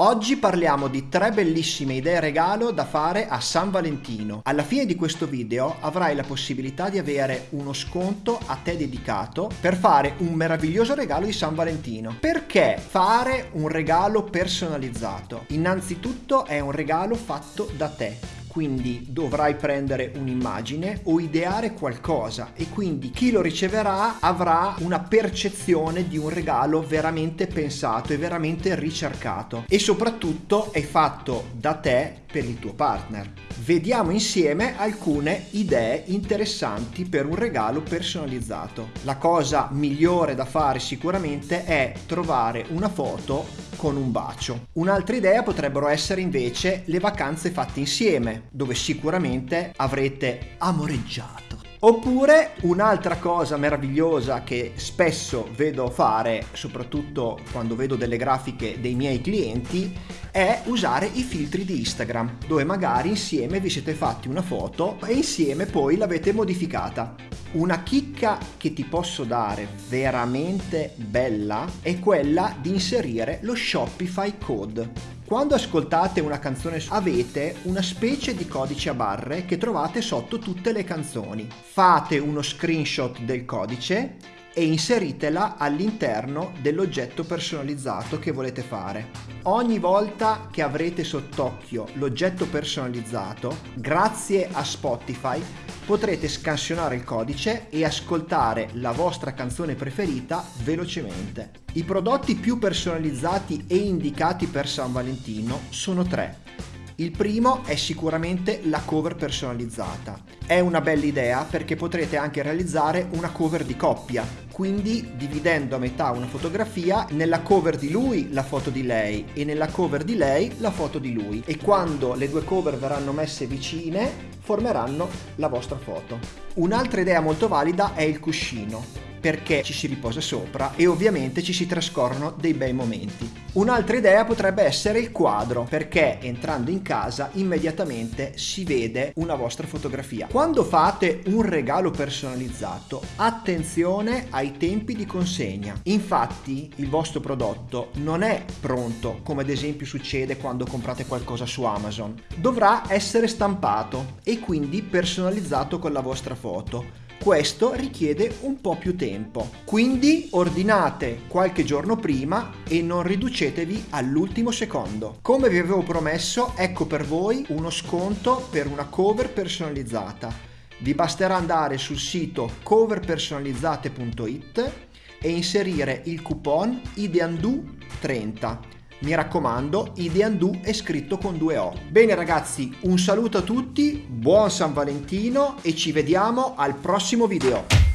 Oggi parliamo di tre bellissime idee regalo da fare a San Valentino. Alla fine di questo video avrai la possibilità di avere uno sconto a te dedicato per fare un meraviglioso regalo di San Valentino. Perché fare un regalo personalizzato? Innanzitutto è un regalo fatto da te quindi dovrai prendere un'immagine o ideare qualcosa e quindi chi lo riceverà avrà una percezione di un regalo veramente pensato e veramente ricercato e soprattutto è fatto da te per il tuo partner. Vediamo insieme alcune idee interessanti per un regalo personalizzato. La cosa migliore da fare sicuramente è trovare una foto con un bacio. Un'altra idea potrebbero essere invece le vacanze fatte insieme, dove sicuramente avrete amoreggiato. Oppure un'altra cosa meravigliosa che spesso vedo fare, soprattutto quando vedo delle grafiche dei miei clienti, è usare i filtri di Instagram, dove magari insieme vi siete fatti una foto e insieme poi l'avete modificata. Una chicca che ti posso dare veramente bella è quella di inserire lo Shopify Code. Quando ascoltate una canzone avete una specie di codice a barre che trovate sotto tutte le canzoni. Fate uno screenshot del codice e inseritela all'interno dell'oggetto personalizzato che volete fare. Ogni volta che avrete sott'occhio l'oggetto personalizzato, grazie a Spotify potrete scansionare il codice e ascoltare la vostra canzone preferita velocemente. I prodotti più personalizzati e indicati per San Valentino sono tre il primo è sicuramente la cover personalizzata. È una bella idea perché potrete anche realizzare una cover di coppia, quindi dividendo a metà una fotografia, nella cover di lui la foto di lei e nella cover di lei la foto di lui e quando le due cover verranno messe vicine formeranno la vostra foto. Un'altra idea molto valida è il cuscino perché ci si riposa sopra e ovviamente ci si trascorrono dei bei momenti. Un'altra idea potrebbe essere il quadro, perché entrando in casa immediatamente si vede una vostra fotografia. Quando fate un regalo personalizzato, attenzione ai tempi di consegna. Infatti il vostro prodotto non è pronto, come ad esempio succede quando comprate qualcosa su Amazon. Dovrà essere stampato e quindi personalizzato con la vostra foto questo richiede un po' più tempo. Quindi ordinate qualche giorno prima e non riducetevi all'ultimo secondo. Come vi avevo promesso, ecco per voi uno sconto per una cover personalizzata. Vi basterà andare sul sito coverpersonalizzate.it e inserire il coupon IDEANDU30 mi raccomando, Ideandu è scritto con due O. Bene ragazzi, un saluto a tutti, buon San Valentino e ci vediamo al prossimo video.